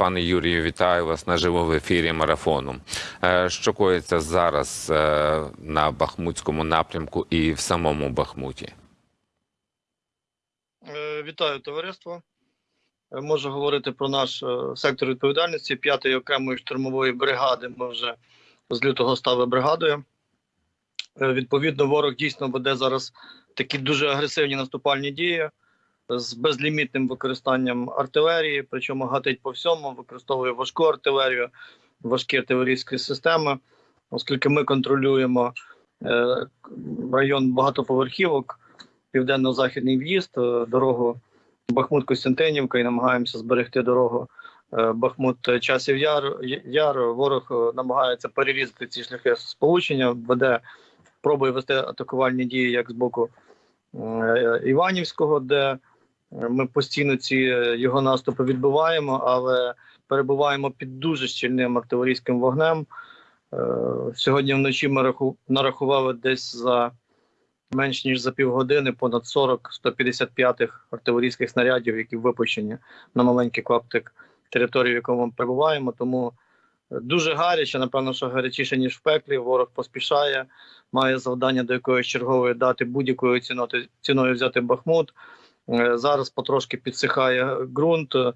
Пане Юрію, вітаю вас наживо в ефірі марафону. Е, Що коїться зараз е, на Бахмутському напрямку і в самому Бахмуті? Е, Вітаю товариство. Можу говорити про наш сектор відповідальності 5-ї окремої штурмової бригади. Ми вже з лютого стали бригадою. Відповідно, ворог дійсно веде зараз такі дуже агресивні наступальні дії з безлімітним використанням артилерії, причому гатить по всьому, використовує важку артилерію, важкі артилерійські системи, оскільки ми контролюємо е, район багатоповерхівок південно-західний в'їзд, е, дорогу Бахмут-Костянтинівка і намагаємося зберегти дорогу е, Бахмут-Часів Яр. Яр. Ворог намагається перерізати ці шляхи сполучення, веде, пробує вести атакувальні дії як з боку Іванівського, де ми постійно ці е, його наступи відбиваємо, але перебуваємо під дуже щільним артилерійським вогнем. Е, Сьогодні вночі ми нарахували десь за менш ніж за півгодини понад 40 155-х артилерійських снарядів, які випущені на маленький клаптик території, в якому ми перебуваємо. Тому е, дуже гаряче, напевно, що гарячіше, ніж в пеклі. Ворог поспішає, має завдання до якоїсь чергової дати будь-якою ціною взяти Бахмут. Е, Зараз потрошки підсихає ґрунт, е,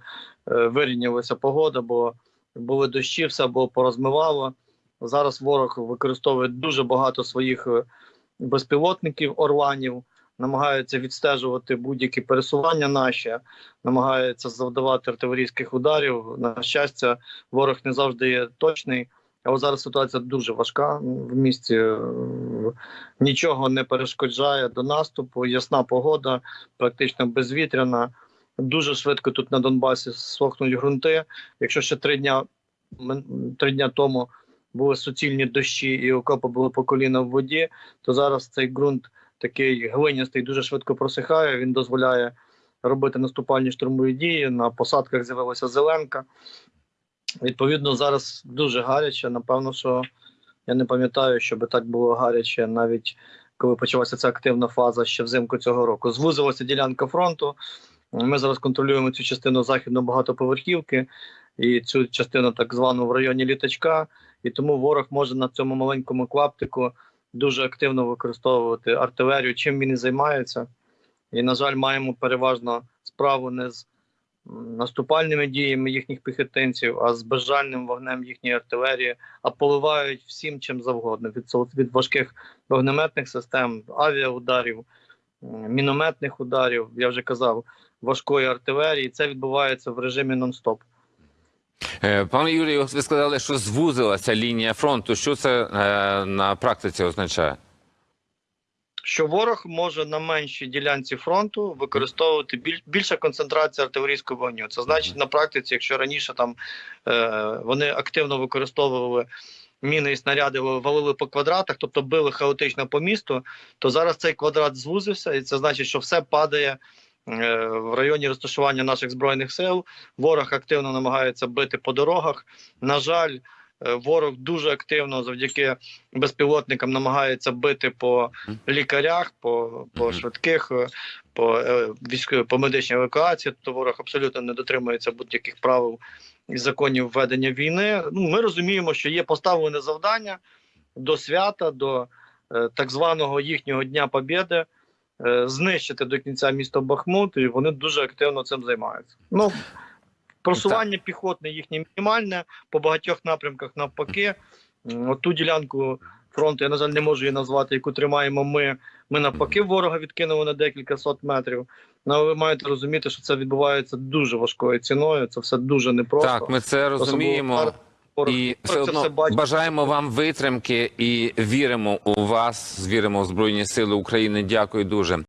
вирівнялася погода, бо були дощі, все було порозмивало. Зараз ворог використовує дуже багато своїх е, безпілотників орланів, намагаються відстежувати будь-які пересування наші, намагаються завдавати артилерійських ударів. На щастя, ворог не завжди є точний. Але зараз ситуація дуже важка в місті. е, Нічого не перешкоджає до наступу. Ясна погода, практично безвітряна. Дуже швидко тут на Донбасі сохнуть ґрунти. Якщо ще три дня три дня тому були суцільні дощі і окопи були по коліна в воді, то зараз цей ґрунт такий глинястий дуже швидко просихає. Він дозволяє робити наступальні штурмові дії. На посадках з'явилася зеленка. Відповідно, зараз дуже гаряче. Напевно, що я не пам'ятаю, щоб так було гаряче, навіть коли почалася ця активна фаза ще взимку цього року. Звузилася ділянка фронту. Ми зараз контролюємо цю частину західно багатоповерхівки і цю частину так звану в районі літачка. І тому ворог може на цьому маленькому клаптику дуже активно використовувати артилерію, чим він і займається. І, на жаль, маємо переважно справу не з наступальними діями їхніх піхотинців, а з безжальним вогнем їхньої артилерії, а поливають всім чим завгодно від, від важких вогнеметних систем, авіаударів, мінометних ударів, я вже казав, важкої артилерії. Це відбувається в режимі нон-стоп. Е, Пане Юрію, ви сказали, що звузилася лінія фронту. Що це е, на практиці означає? Що ворог може на меншій ділянці фронту використовувати біль, більша концентрація артилерійського вогню. Це значить на практиці, якщо раніше там е, вони активно використовували міни і снаряди, валили по квадратах, тобто били хаотично по місту, то зараз цей квадрат звузився, і це значить, що все падає. е, В районі розташування наших збройних сил ворог активно намагається бити по дорогах. На жаль, ворог дуже активно завдяки безпілотникам намагається бити по лікарях, по, по швидких, е, по е, військовій по медичній евакуації. То ворог абсолютно не дотримується будь-яких правил і законів ведення війни. Ну, ми розуміємо, що є поставлене завдання до свята, до е, так званого їхнього Дня Побєди. е, Знищити до кінця місто Бахмут, і вони дуже активно цим займаються. Ну просування піхотне їхнє мінімальне по багатьох напрямках навпаки. От ту ділянку фронту, я на жаль, не можу її назвати, яку тримаємо ми. Ми навпаки ворога відкинули на декілька сот метрів. Ну, але ви маєте розуміти, що це відбувається дуже важкою ціною. Це все дуже непросто. Так, ми це розуміємо. зараз І все одно бажаємо вам витримки і віримо у вас, віримо в Збройні Сили України. Дякую дуже.